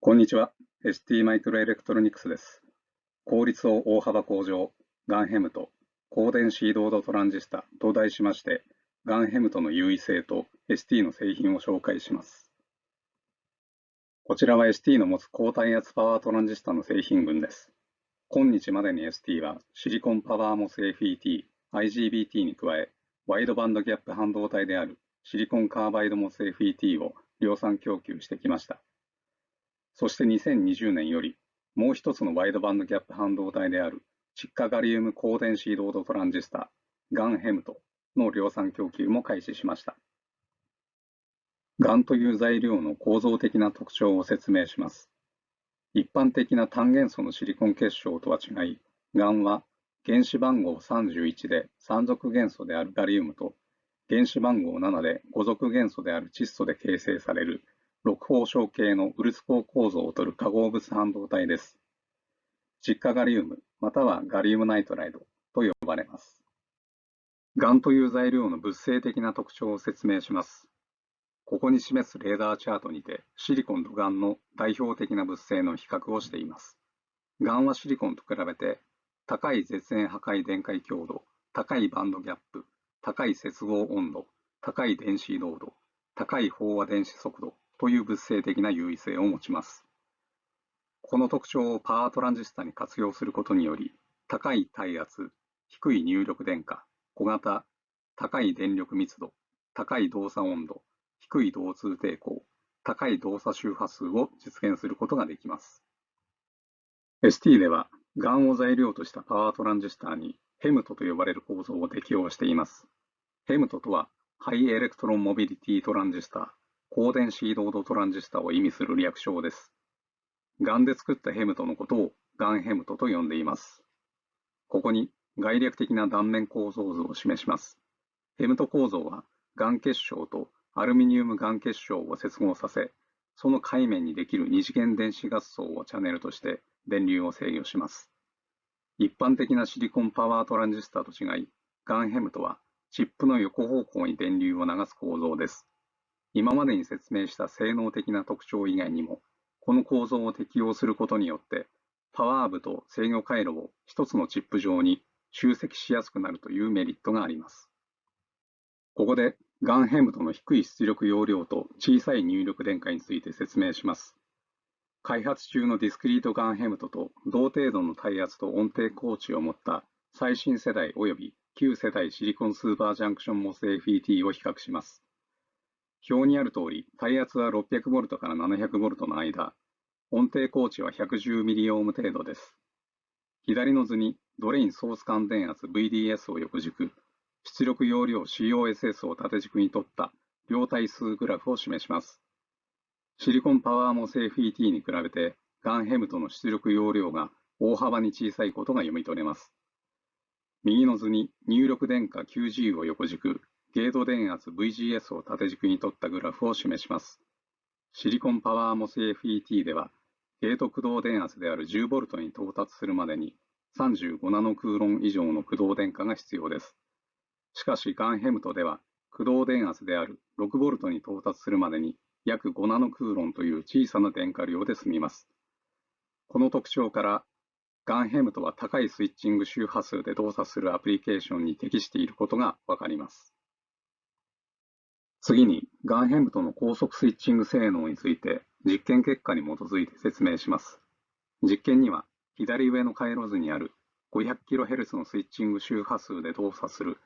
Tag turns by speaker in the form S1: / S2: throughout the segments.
S1: こんにちは。ST マイクロエレクトロニクスです。効率を大幅向上、ガンヘムト、高電子移動度トランジスタと題しまして、ガンヘムトの優位性と ST の製品を紹介します。こちらは ST の持つ高耐圧パワートランジスタの製品群です。今日までに ST はシリコンパワーモス FET、IGBT に加え、ワイドバンドギャップ半導体であるシリコンカーバイドモス FET を量産供給してきました。そして2020年より、もう一つのワイドバンドギャップ半導体である窒化ガリウム高電子ロードトランジスタ、ガンヘムトの量産供給も開始しました。ガンという材料の構造的な特徴を説明します。一般的な単元素のシリコン結晶とは違い、ガンは原子番号31で3属元素であるガリウムと原子番号7で5属元素である窒素で形成される六方象系のウルツ光構造をとる化合物半導体です。窒化ガリウムまたはガリウムナイトライドと呼ばれます。ガンという材料の物性的な特徴を説明します。ここに示すレーダーチャートにてシリコンとガンの代表的な物性の比較をしています。ガンはシリコンと比べて高い絶縁破壊電解強度、高いバンドギャップ、高い接合温度、高い電子移動度、高い飽和電子速度という物性的な優位性を持ちます。この特徴をパワートランジスタに活用することにより、高い耐圧、低い入力電荷、小型、高い電力密度、高い動作温度、低い導通抵抗、高い動作周波数を実現することができます。ST では、 GaN を材料としたパワートランジスタに HEMT と呼ばれる構造を適用しています。 HEMT とは、 high electron mobility transistor 高電子移動度トランジスタを意味する略称です。 GaN で作った HEMT のことを GaN HEMT と呼んでいます。ここに概略的な断面構造図を示します。 HEMT 構造は GaN 結晶とアルミニウム GaN 結晶を接合させ、その界面にできる二次元電子合層をチャンネルとして電流を制御します。一般的なシリコンパワートランジスタと違い、ガンヘムトはチップの横方向に電流を流す構造です。今までに説明した性能的な特徴以外にも、この構造を適用することによって、パワー部と制御回路を一つのチップ上に集積しやすくなるというメリットがあります。ここで、ガンヘムとの低い出力容量と小さい入力電荷について説明します。開発中のディスクリートガンヘムトと同程度の耐圧と音程高知を持った最新世代及び旧世代シリコンスーパージャンクションモス FET を比較します。表にある通り、耐圧は 600V から 700V の間、音程高値は 110mΩ 程度です。左の図にドレインソース間電圧 VDS を横軸、出力容量 COSS を縦軸にとった両対数グラフを示します。シリコンパワーモス FET に比べて、ガンヘムトの出力容量が大幅に小さいことが読み取れます。右の図に入力電荷 9G を横軸、ゲート電圧 VGS を縦軸に取ったグラフを示します。シリコンパワーモス FET では、ゲート駆動電圧である 10V に到達するまでに35ナノクーロン以上の駆動電荷が必要です。しかし、ガンヘムトでは、駆動電圧である 6V に到達するまでに約5ナノクーロンという小さな電荷量で済みます。この特徴から、ガンヘムトは高いスイッチング周波数で動作するアプリケーションに適していることがわかります。次に、ガンヘムトの高速スイッチング性能について実験結果に基づいて説明します。実験には、左上の回路図にある 500kHz のスイッチング周波数で動作する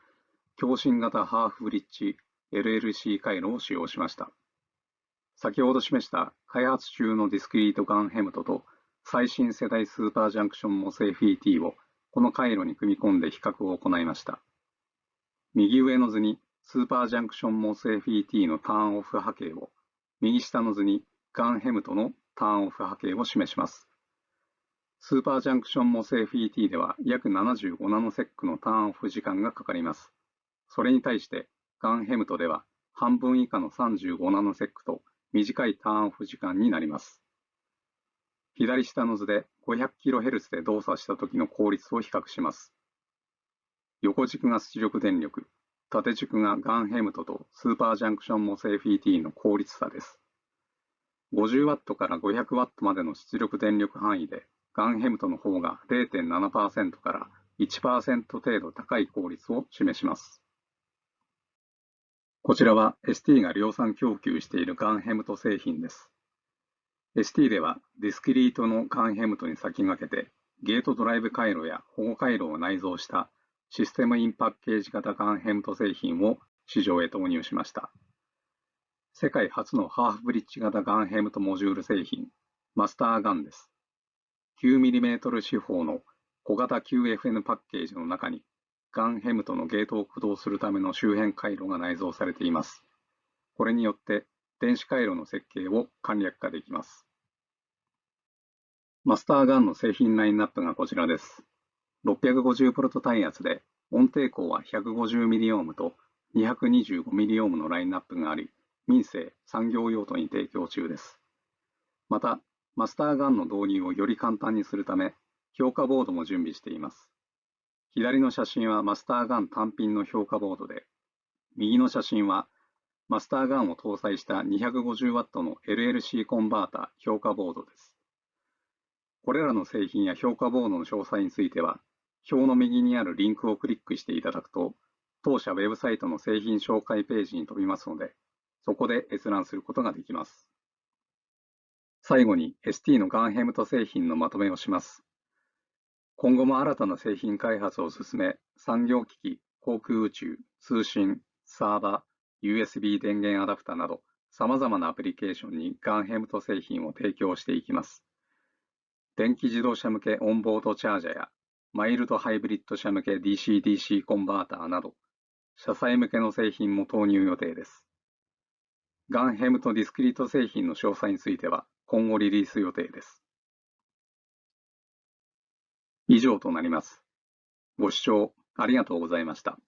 S1: 共振型ハーフブリッジ LLC 回路を使用しました。先ほど示した開発中のディスクリートガンヘムトと最新世代スーパージャンクションモス FET をこの回路に組み込んで比較を行いました。右上の図にスーパージャンクションモス FET のターンオフ波形を、右下の図に GaN HEMT のターンオフ波形を示します。スーパージャンクション MOSFET では約75ナノセックのターンオフ時間がかかります。それに対して GaN HEMT では半分以下の35ナノセックと短いターンオフ時間になります。左下の図で 500kHz で動作した時の効率を比較します。横軸が出力電力、縦軸がガンヘムトとスーパージャンクションモス FET の効率差です。50W から 500W までの出力電力範囲で、 GaN HEMT の方が0.7%から1%程度高い効率を示します。こちらは ST が量産供給している GaN HEMT 製品です。ST ではディスクリートの GaN HEMT に先駆けてゲートドライブ回路や保護回路を内蔵したシステムインパッケージ型ガンヘムト製品を市場へ投入しました。世界初のハーフブリッジ型ガンヘムトモジュール製品、マスターガンです。9mm 四方の小型 QFN パッケージの中にガンヘムとのゲートを駆動するための周辺回路が内蔵されています。これによって電子回路の設計を簡略化できます。マスターガンの製品ラインナップがこちらです。650V 耐圧で音抵抗は 150mΩ と 225mΩ のラインナップがあり、民生、産業用途に提供中です。また、マスターガンの導入をより簡単にするため、評価ボードも準備しています。左の写真はマスターガン単品の評価ボードで、右の写真はマスターガンを搭載した 250W の LLC コンバータ評価ボードです。これらの製品や評価ボードの詳細については、表の右にあるリンクをクリックしていただくと、当社ウェブサイトの製品紹介ページに飛びますので、そこで閲覧することができます。最後に ST のガンヘムト製品のまとめをします。今後も新たな製品開発を進め、産業機器、航空宇宙、通信、サーバー、USB 電源アダプタなど、様々なアプリケーションにガンヘムト製品を提供していきます。電気自動車向けオンボードチャージャーや、マイルドハイブリッド車向け DC-DC コンバーターなど、車載向けの製品も投入予定です。ガンヘムとディスクリート製品の詳細については今後リリース予定です。以上となります。ご視聴ありがとうございました。